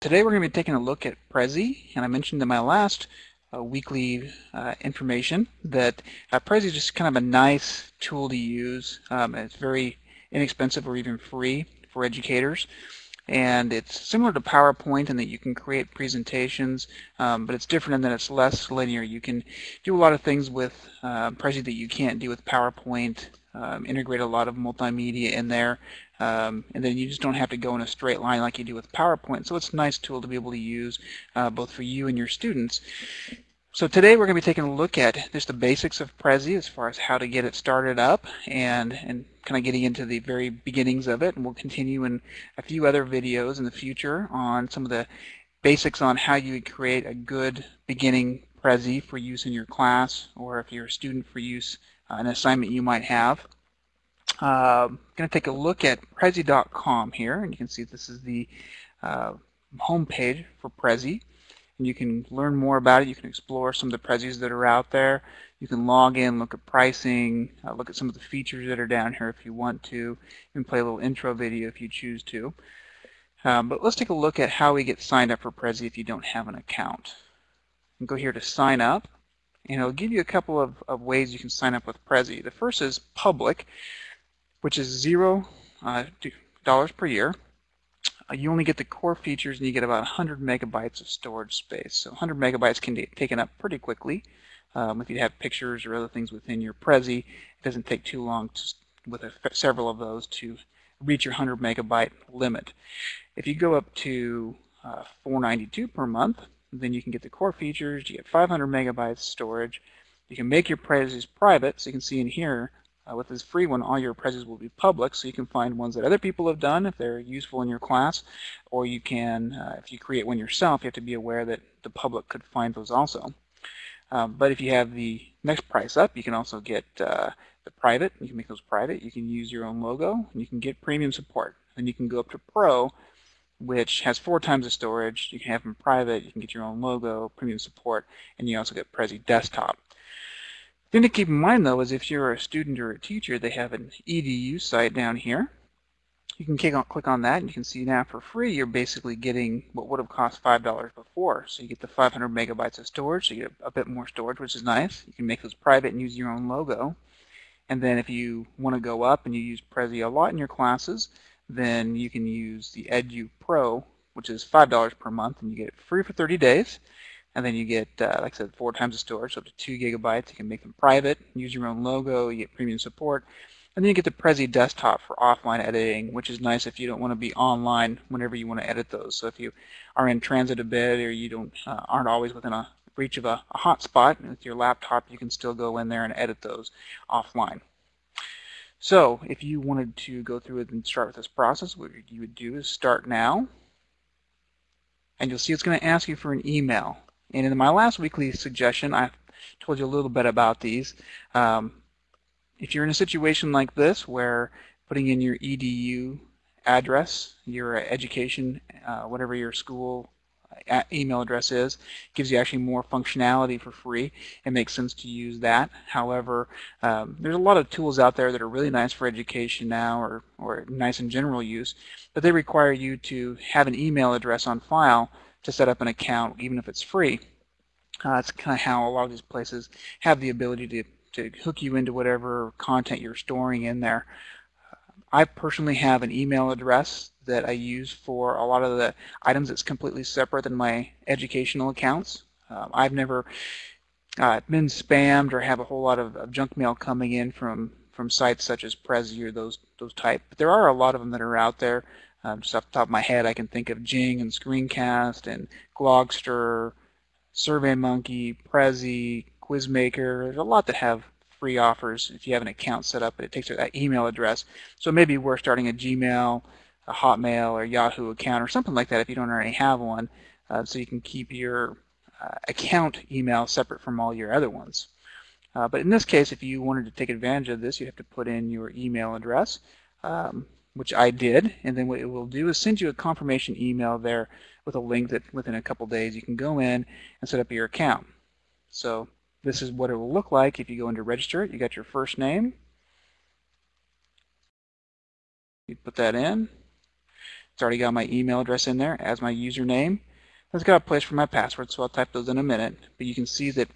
Today we're going to be taking a look at Prezi, and I mentioned in my last uh, weekly uh, information that uh, Prezi is just kind of a nice tool to use. Um, it's very inexpensive or even free for educators. And it's similar to PowerPoint in that you can create presentations, um, but it's different in that it's less linear. You can do a lot of things with uh, Prezi that you can't do with PowerPoint, um, integrate a lot of multimedia in there, um, and then you just don't have to go in a straight line like you do with PowerPoint. So it's a nice tool to be able to use uh, both for you and your students. So today we're going to be taking a look at just the basics of Prezi as far as how to get it started up and, and kind of getting into the very beginnings of it. And we'll continue in a few other videos in the future on some of the basics on how you would create a good beginning Prezi for use in your class or if you're a student for use uh, an assignment you might have. I'm going to take a look at Prezi.com here, and you can see this is the uh, home page for Prezi. And you can learn more about it. You can explore some of the Prezis that are out there. You can log in, look at pricing, uh, look at some of the features that are down here if you want to. and play a little intro video if you choose to. Um, but let's take a look at how we get signed up for Prezi if you don't have an account. And go here to sign up and it'll give you a couple of, of ways you can sign up with Prezi. The first is public, which is zero uh, dollars per year. Uh, you only get the core features and you get about 100 megabytes of storage space. So 100 megabytes can be taken up pretty quickly. Um, if you have pictures or other things within your Prezi, it doesn't take too long to, with a, several of those to reach your 100 megabyte limit. If you go up to uh, 492 per month, then you can get the core features, you get 500 megabytes storage. You can make your Prezis private, so you can see in here, uh, with this free one, all your Prezis will be public, so you can find ones that other people have done if they're useful in your class, or you can, uh, if you create one yourself, you have to be aware that the public could find those also. Um, but if you have the next price up, you can also get uh, the private, you can make those private, you can use your own logo, and you can get premium support. And you can go up to Pro, which has four times the storage. You can have them private, you can get your own logo, premium support, and you also get Prezi Desktop. Thing to keep in mind though is if you're a student or a teacher, they have an EDU site down here. You can click on, click on that and you can see now for free you're basically getting what would have cost $5 before. So you get the 500 megabytes of storage, so you get a bit more storage, which is nice. You can make those private and use your own logo. And then if you want to go up and you use Prezi a lot in your classes, then you can use the Edu Pro, which is $5 per month, and you get it free for 30 days. And then you get, uh, like I said, four times the storage, so up to two gigabytes. You can make them private, use your own logo, you get premium support. And then you get the Prezi desktop for offline editing, which is nice if you don't want to be online whenever you want to edit those. So if you are in transit a bit or you don't uh, aren't always within a reach of a, a hotspot with your laptop, you can still go in there and edit those offline. So if you wanted to go through it and start with this process, what you would do is start now. And you'll see it's going to ask you for an email. And in my last weekly suggestion, I told you a little bit about these. Um, if you're in a situation like this where putting in your EDU address, your education, uh, whatever your school email address is. Gives you actually more functionality for free. It makes sense to use that. However, um, there's a lot of tools out there that are really nice for education now or, or nice in general use, but they require you to have an email address on file to set up an account, even if it's free. Uh, that's kind of how a lot of these places have the ability to, to hook you into whatever content you're storing in there. I personally have an email address that I use for a lot of the items that's completely separate than my educational accounts. Um, I've never uh, been spammed or have a whole lot of, of, junk mail coming in from from sites such as Prezi or those those type. But there are a lot of them that are out there. Um, just off the top of my head, I can think of Jing and Screencast and Glogster, SurveyMonkey, Prezi, Quizmaker. There's a lot that have free offers if you have an account set up, but it takes that email address. So maybe we're starting a Gmail, a Hotmail, or Yahoo account or something like that if you don't already have one, uh, so you can keep your uh, account email separate from all your other ones. Uh, but in this case, if you wanted to take advantage of this, you have to put in your email address, um, which I did, and then what it will do is send you a confirmation email there with a link that within a couple days you can go in and set up your account. So this is what it will look like if you go into register You got your first name. You put that in. It's already got my email address in there as my username. It's got a place for my password, so I'll type those in a minute. But you can see that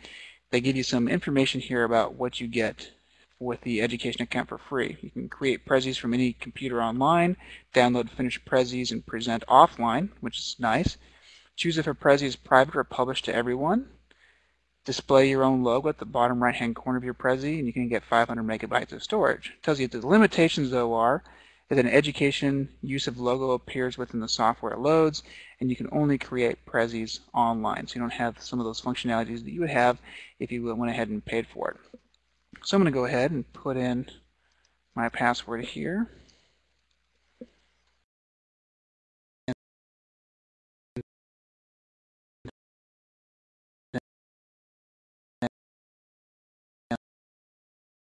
they give you some information here about what you get with the education account for free. You can create Prezis from any computer online, download finished Prezis and present offline, which is nice. Choose if a Prezi is private or published to everyone. Display your own logo at the bottom right hand corner of your Prezi and you can get 500 megabytes of storage. It tells you the limitations though are that an education use of logo appears within the software loads and you can only create Prezis online. So you don't have some of those functionalities that you would have if you went ahead and paid for it. So I'm going to go ahead and put in my password here.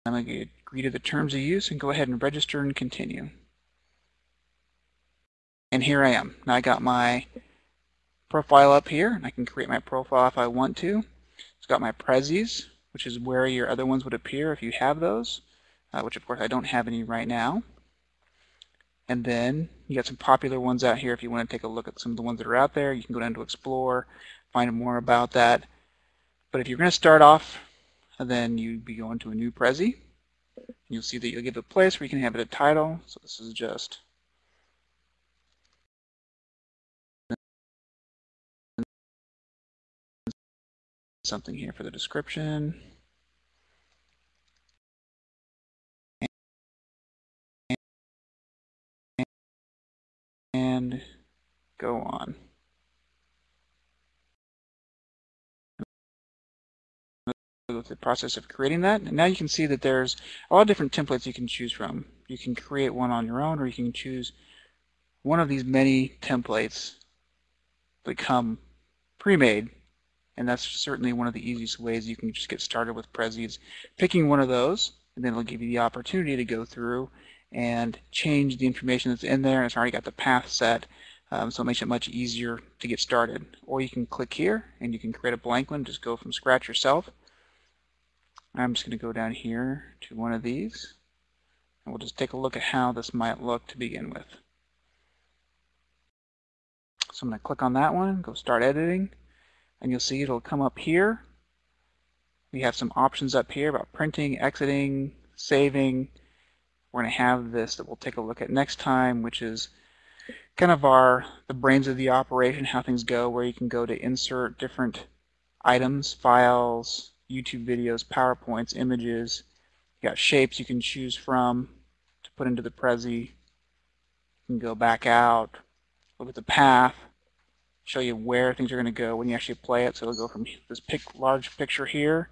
I'm going to agree to the terms of use and go ahead and register and continue. And here I am. Now I got my profile up here, and I can create my profile if I want to. It's got my Prezis, which is where your other ones would appear if you have those, uh, which of course I don't have any right now. And then you got some popular ones out here if you want to take a look at some of the ones that are out there. You can go down to Explore, find more about that. But if you're going to start off then you'd be going to a new Prezi. You'll see that you'll give a place where you can have it a title. So this is just something here for the description. And go on. the process of creating that. And now you can see that there's a lot of different templates you can choose from. You can create one on your own or you can choose one of these many templates that come pre-made and that's certainly one of the easiest ways you can just get started with Prezis. Picking one of those and then it'll give you the opportunity to go through and change the information that's in there. It's already got the path set um, so it makes it much easier to get started. Or you can click here and you can create a blank one, just go from scratch yourself. I'm just going to go down here to one of these and we'll just take a look at how this might look to begin with. So I'm going to click on that one, go start editing, and you'll see it'll come up here. We have some options up here about printing, exiting, saving. We're going to have this that we'll take a look at next time, which is kind of our the brains of the operation, how things go, where you can go to insert different items, files, YouTube videos, PowerPoints, images. You got shapes you can choose from to put into the Prezi. You can go back out, look at the path, show you where things are going to go when you actually play it. So it'll go from this pic large picture here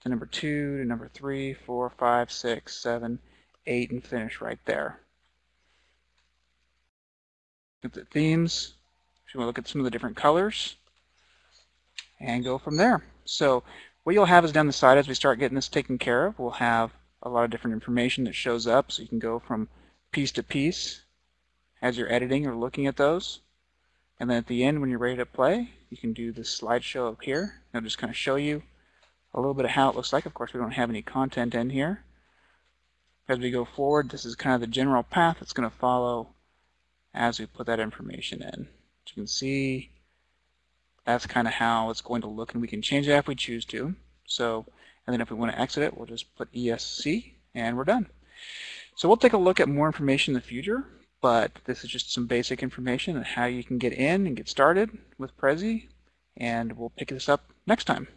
to number two to number three, four, five, six, seven, eight, and finish right there. Look at the themes. You want to look at some of the different colors and go from there. So what you'll have is down the side as we start getting this taken care of, we'll have a lot of different information that shows up so you can go from piece to piece as you're editing or looking at those. And then at the end when you're ready to play, you can do this slideshow up here. It'll just kind of show you a little bit of how it looks like. Of course, we don't have any content in here. As we go forward, this is kind of the general path that's going to follow as we put that information in. As you can see, that's kind of how it's going to look and we can change it if we choose to. So, and then if we want to exit it, we'll just put ESC and we're done. So we'll take a look at more information in the future, but this is just some basic information on how you can get in and get started with Prezi, and we'll pick this up next time.